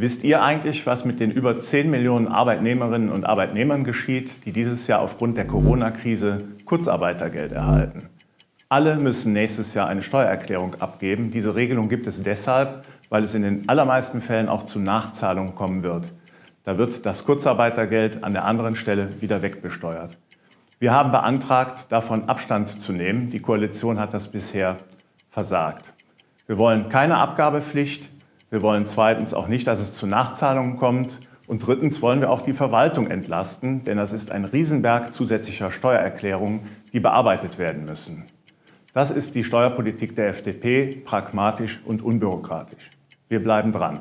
Wisst ihr eigentlich, was mit den über 10 Millionen Arbeitnehmerinnen und Arbeitnehmern geschieht, die dieses Jahr aufgrund der Corona-Krise Kurzarbeitergeld erhalten? Alle müssen nächstes Jahr eine Steuererklärung abgeben. Diese Regelung gibt es deshalb, weil es in den allermeisten Fällen auch zu Nachzahlungen kommen wird. Da wird das Kurzarbeitergeld an der anderen Stelle wieder wegbesteuert. Wir haben beantragt, davon Abstand zu nehmen. Die Koalition hat das bisher versagt. Wir wollen keine Abgabepflicht. Wir wollen zweitens auch nicht, dass es zu Nachzahlungen kommt. Und drittens wollen wir auch die Verwaltung entlasten, denn das ist ein Riesenberg zusätzlicher Steuererklärungen, die bearbeitet werden müssen. Das ist die Steuerpolitik der FDP, pragmatisch und unbürokratisch. Wir bleiben dran.